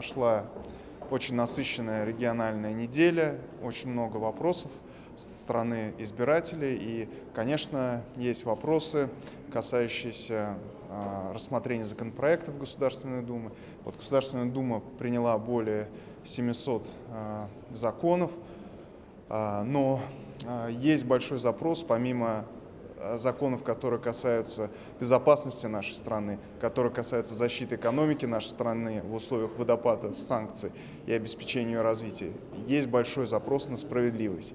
прошла очень насыщенная региональная неделя, очень много вопросов со стороны избирателей. И, конечно, есть вопросы, касающиеся э, рассмотрения законопроектов Государственной Думы. Вот Государственная Дума приняла более 700 э, законов, э, но есть большой запрос, помимо законов, которые касаются безопасности нашей страны, которые касаются защиты экономики нашей страны в условиях водопада санкций и обеспечения ее развития, есть большой запрос на справедливость.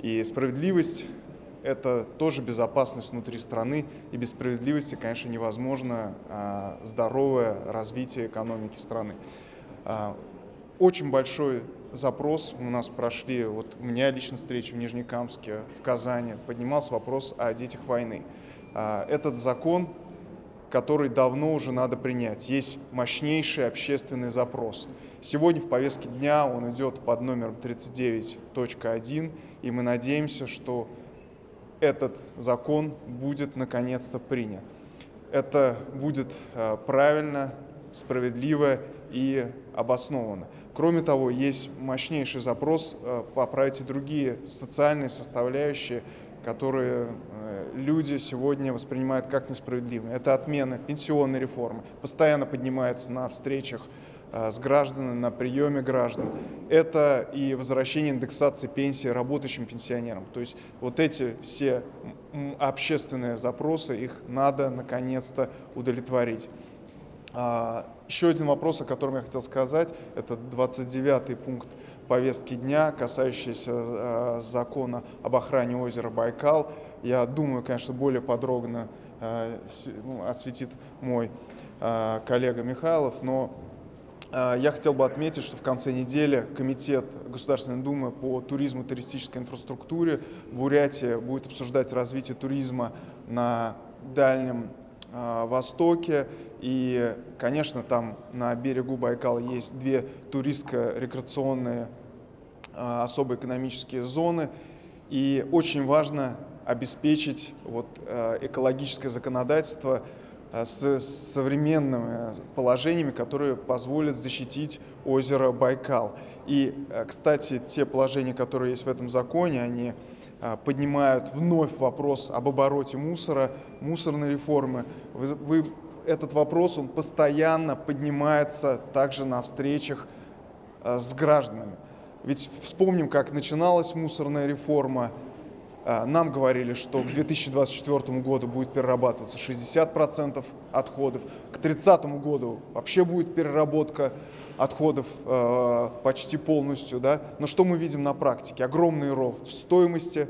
И справедливость – это тоже безопасность внутри страны, и без справедливости, конечно, невозможно а, здоровое развитие экономики страны. Очень большой запрос у нас прошли, вот у меня лично встречи в Нижнекамске, в Казани, поднимался вопрос о детях войны. А, этот закон, который давно уже надо принять, есть мощнейший общественный запрос. Сегодня в повестке дня он идет под номером 39.1, и мы надеемся, что этот закон будет наконец-то принят. Это будет а, правильно, справедливо и обоснованно. Кроме того, есть мощнейший запрос э, поправить и другие социальные составляющие, которые э, люди сегодня воспринимают как несправедливые. Это отмена пенсионной реформы, постоянно поднимается на встречах э, с гражданами, на приеме граждан. Это и возвращение индексации пенсии работающим пенсионерам. То есть вот эти все общественные запросы, их надо наконец-то удовлетворить. А, еще один вопрос, о котором я хотел сказать, это 29-й пункт повестки дня, касающийся а, закона об охране озера Байкал. Я думаю, конечно, более подробно а, ну, осветит мой коллега Михайлов, но я хотел бы отметить, что в конце недели Комитет Государственной Думы по туризму и туристической инфраструктуре в Бурятии будет обсуждать развитие туризма на Дальнем Востоке и, конечно, там на берегу Байкала есть две туристско-рекреационные а, особые экономические зоны. И очень важно обеспечить вот, а, экологическое законодательство с современными положениями, которые позволят защитить озеро Байкал. И, кстати, те положения, которые есть в этом законе, они поднимают вновь вопрос об обороте мусора, мусорной реформы. Вы, вы этот вопрос, он постоянно поднимается также на встречах э, с гражданами. Ведь вспомним, как начиналась мусорная реформа. Э, нам говорили, что к 2024 году будет перерабатываться 60% отходов, к 2030 году вообще будет переработка отходов э, почти полностью. Да? Но что мы видим на практике? Огромный рост в стоимости,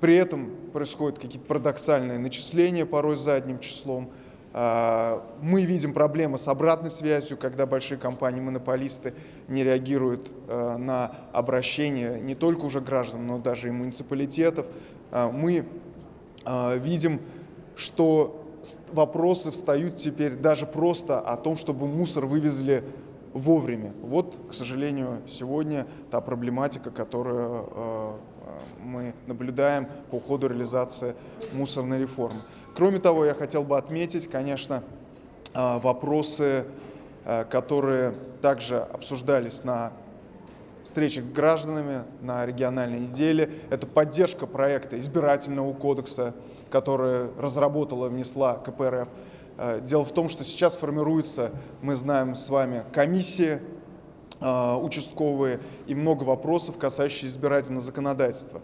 при этом происходят какие-то парадоксальные начисления порой задним числом – а, мы видим проблемы с обратной связью, когда большие компании-монополисты не реагируют а, на обращения не только уже граждан, но даже и муниципалитетов. А, мы видим, что вопросы встают теперь даже просто о том, чтобы мусор вывезли вовремя. Вот, к сожалению, сегодня та проблематика, которую мы наблюдаем по ходу реализации мусорной реформы. Кроме того, я хотел бы отметить, конечно, а, вопросы, а, которые также обсуждались на встречах с гражданами на региональной неделе. Это поддержка проекта избирательного кодекса, который разработала, внесла КПРФ. А, дело в том, что сейчас формируются, мы знаем с вами, комиссии участковые и много вопросов, касающихся избирательного законодательства.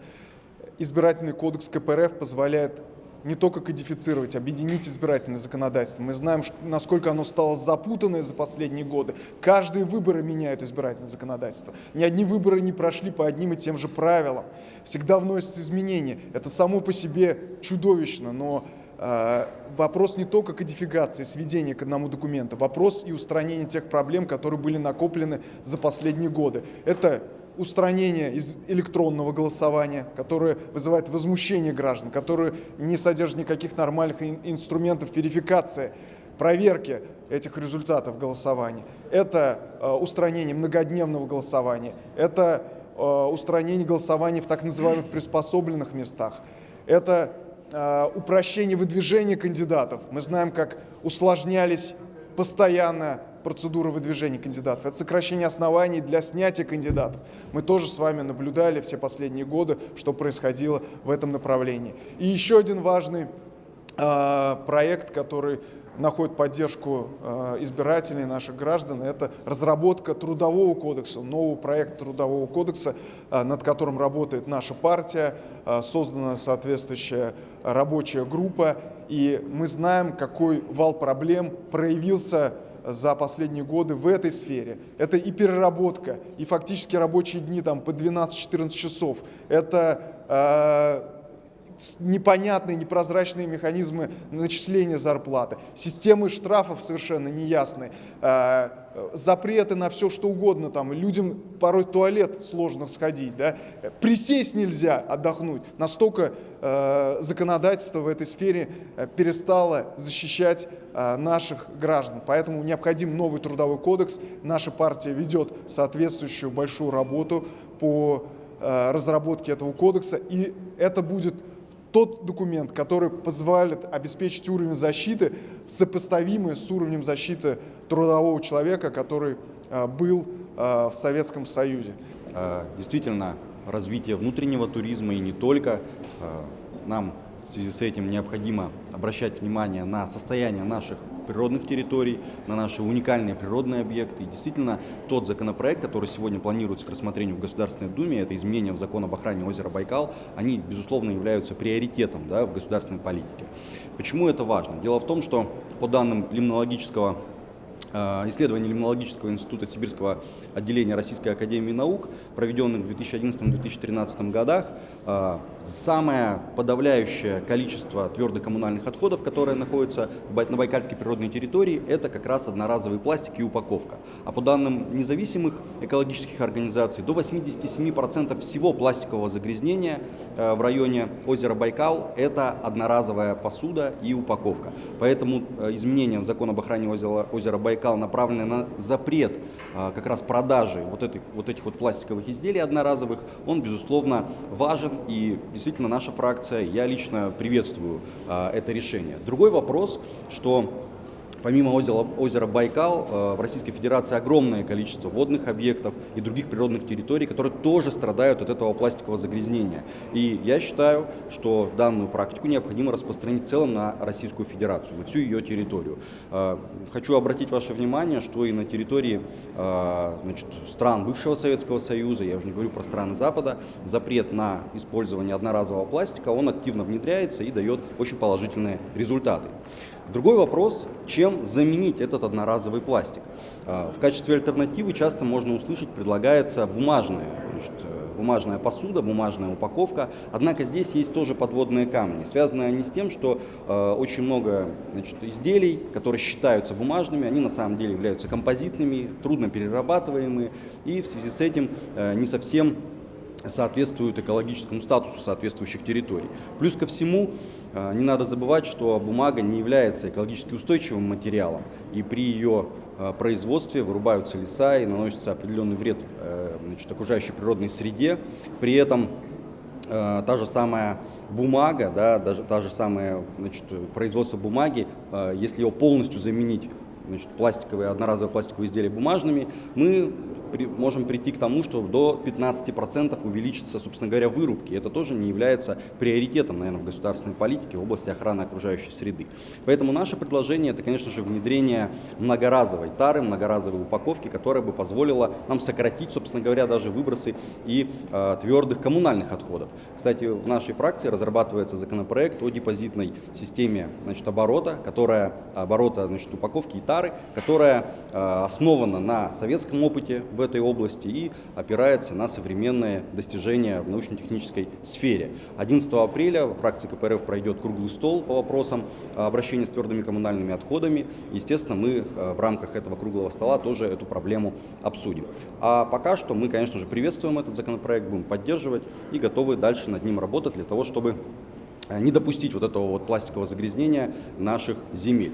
Избирательный кодекс КПРФ позволяет не только кодифицировать, объединить избирательное законодательство. Мы знаем, насколько оно стало запутанное за последние годы. Каждые выборы меняют избирательное законодательство. Ни одни выборы не прошли по одним и тем же правилам. Всегда вносятся изменения. Это само по себе чудовищно, но э, вопрос не только кодификации, сведения к одному документу, вопрос и устранения тех проблем, которые были накоплены за последние годы. Это устранение из электронного голосования, которое вызывает возмущение граждан, которое не содержит никаких нормальных инструментов верификации, проверки этих результатов голосования. Это э, устранение многодневного голосования, это э, устранение голосования в так называемых приспособленных местах, это э, упрощение выдвижения кандидатов. Мы знаем, как усложнялись постоянно процедура выдвижения кандидатов, это сокращение оснований для снятия кандидатов. Мы тоже с вами наблюдали все последние годы, что происходило в этом направлении. И еще один важный э, проект, который находит поддержку э, избирателей наших граждан, это разработка трудового кодекса, нового проекта трудового кодекса, э, над которым работает наша партия, создана соответствующая рабочая группа, и мы знаем, какой вал проблем проявился за последние годы в этой сфере. Это и переработка, и фактически рабочие дни там по 12-14 часов. Это непонятные, непрозрачные механизмы начисления зарплаты, системы штрафов совершенно неясные, э, запреты на все что угодно, там, людям порой туалет сложно сходить, да? присесть нельзя отдохнуть, настолько э, законодательство в этой сфере э, перестало защищать наших граждан, поэтому необходим новый трудовой кодекс, наша партия ведет соответствующую большую работу по разработке этого кодекса, и это будет тот документ, который позволит обеспечить уровень защиты, сопоставимый с уровнем защиты трудового человека, который а, был а, в Советском Союзе. А, действительно, развитие внутреннего туризма и не только нам в связи с этим необходимо обращать внимание на состояние наших природных территорий, на наши уникальные природные объекты. И действительно, тот законопроект, который сегодня планируется к рассмотрению в Государственной Думе, это изменения в закон об охране озера Байкал, они, безусловно, являются приоритетом да, в государственной политике. Почему это важно? Дело в том, что по данным лимнологического исследований Лимнологического института Сибирского отделения Российской Академии Наук, проведенных в 2011-2013 годах, э, самое подавляющее количество твердых коммунальных отходов, которые находятся на Байкальской природной территории, это как раз одноразовый пластик и упаковка. А по данным независимых экологических организаций, до 87% всего пластикового загрязнения э, в районе озера Байкал – это одноразовая посуда и упаковка. Поэтому изменения в закон об охране озера Байкал Байкал направлены на запрет а, как раз продажи вот этих, вот этих вот пластиковых изделий одноразовых, он, безусловно, важен. И действительно наша фракция, я лично приветствую а, это решение. Другой вопрос, что Помимо озера, озера Байкал, э, в Российской Федерации огромное количество водных объектов и других природных территорий, которые тоже страдают от этого пластикового загрязнения. И я считаю, что данную практику необходимо распространить в целом на Российскую Федерацию, на всю ее территорию. Э, хочу обратить ваше внимание, что и на территории э, значит, стран бывшего Советского Союза, я уже не говорю про страны Запада, запрет на использование одноразового пластика, он активно внедряется и дает очень положительные результаты. Другой вопрос, чем заменить этот одноразовый пластик. А, в качестве альтернативы часто можно услышать, предлагается бумажная, значит, э, бумажная посуда, бумажная упаковка. Однако здесь есть тоже подводные камни. Связаны они с тем, что э, очень много значит, изделий, которые считаются бумажными, они на самом деле являются композитными, трудно перерабатываемые и в связи с этим э, не совсем соответствуют экологическому статусу соответствующих территорий. Плюс ко всему, э, не надо забывать, что бумага не является экологически устойчивым материалом, и при ее э, производстве вырубаются леса и наносится определенный вред э, значит, окружающей природной среде. При этом та же самая бумага, да, даже та же самая значит, производство бумаги, если ее полностью заменить значит, пластиковые, одноразовые пластиковые изделия бумажными, мы при, можем прийти к тому, что до 15% увеличится, собственно говоря, вырубки. Это тоже не является приоритетом, наверное, в государственной политике в области охраны окружающей среды. Поэтому наше предложение – это, конечно же, внедрение многоразовой тары, многоразовой упаковки, которая бы позволила нам сократить, собственно говоря, даже выбросы и э, твердых коммунальных отходов. Кстати, в нашей фракции разрабатывается законопроект о депозитной системе значит, оборота, которая, оборота значит, упаковки и тары, которая э, основана на советском опыте в этой области и опирается на современные достижения в научно-технической сфере. 11 апреля в фракции КПРФ пройдет круглый стол по вопросам обращения с твердыми коммунальными отходами. Естественно, мы а, в рамках этого круглого стола тоже эту проблему обсудим. А пока что мы, конечно же, приветствуем этот законопроект, будем поддерживать и готовы дальше над ним работать для того, чтобы а, не допустить вот этого вот пластикового загрязнения наших земель.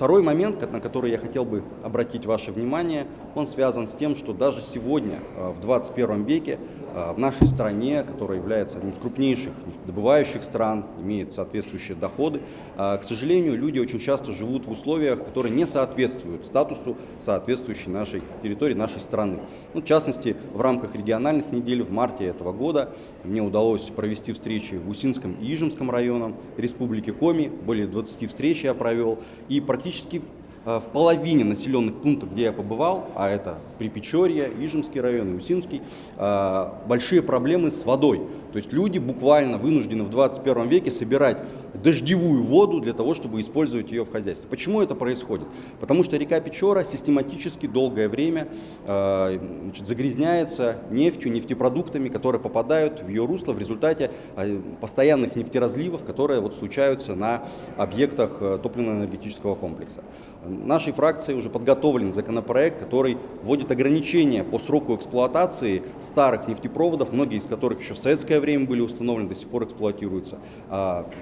Второй момент, на который я хотел бы обратить ваше внимание, он связан с тем, что даже сегодня, э, в 21 веке, в нашей стране, которая является одним из крупнейших нефтедобывающих стран, имеет соответствующие доходы, к сожалению, люди очень часто живут в условиях, которые не соответствуют статусу соответствующей нашей территории, нашей страны. Ну, в частности, в рамках региональных недель в марте этого года мне удалось провести встречи в Усинском и Ижемском районах Республики Коми, более 20 встреч я провел, и практически Э, в половине населенных пунктов, где я побывал, а это Припечорье, Ижемский район и Усинский, э, большие проблемы с водой. То есть люди буквально вынуждены в 21 веке собирать дождевую воду для того, чтобы использовать ее в хозяйстве. Почему это происходит? Потому что река Печора систематически долгое время э, значит, загрязняется нефтью, нефтепродуктами, которые попадают в ее русло в результате э, постоянных нефтеразливов, которые вот случаются на объектах э, топливно-энергетического комплекса. Нашей фракции уже подготовлен законопроект, который вводит ограничения по сроку эксплуатации старых нефтепроводов, многие из которых еще в советское время были установлены, до сих пор эксплуатируются.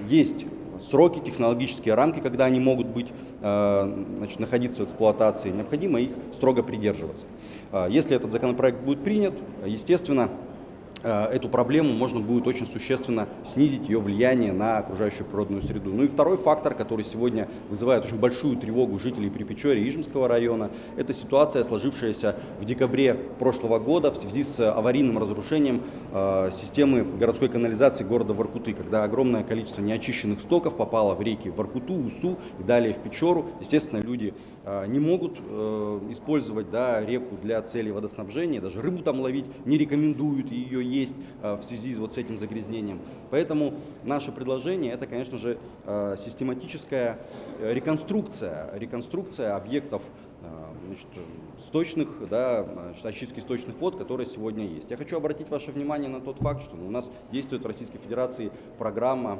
Есть сроки, технологические рамки, когда они могут быть, а, значит, находиться в эксплуатации, необходимо их строго придерживаться. А, если этот законопроект будет принят, естественно, Э, эту проблему можно будет очень существенно снизить ее влияние на окружающую природную среду. Ну и второй фактор, который сегодня вызывает очень большую тревогу жителей Припечорья и Ижемского района, это ситуация, сложившаяся в декабре прошлого года в связи с аварийным разрушением э, системы городской канализации города Воркуты, когда огромное количество неочищенных стоков попало в реки Воркуту, Усу и далее в Печору. Естественно, люди э, не могут э, использовать да, реку для целей водоснабжения, даже рыбу там ловить не рекомендуют ее есть э, в связи вот с этим загрязнением. Поэтому наше предложение это, конечно же, э, систематическая э, реконструкция, реконструкция объектов значит, сточных, да, очистки сточных вод, которые сегодня есть. Я хочу обратить ваше внимание на тот факт, что у нас действует в Российской Федерации программа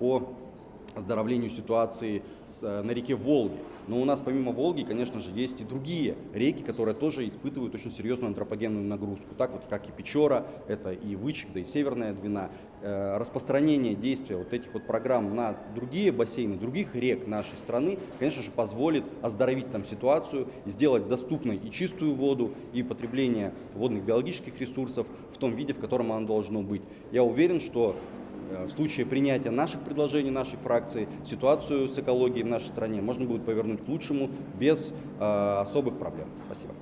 по оздоровлению ситуации с, э, на реке Волги. Но у нас помимо Волги, конечно же, есть и другие реки, которые тоже испытывают очень серьезную антропогенную нагрузку. Так вот, как и Печора, это и Вычек, и Северная Двина. Э, распространение действия вот этих вот программ на другие бассейны, других рек нашей страны, конечно же, позволит оздоровить там ситуацию, сделать доступной и чистую воду, и потребление водных биологических ресурсов в том виде, в котором оно должно быть. Я уверен, что в случае принятия наших предложений, нашей фракции, ситуацию с экологией в нашей стране можно будет повернуть к лучшему без э, особых проблем. Спасибо.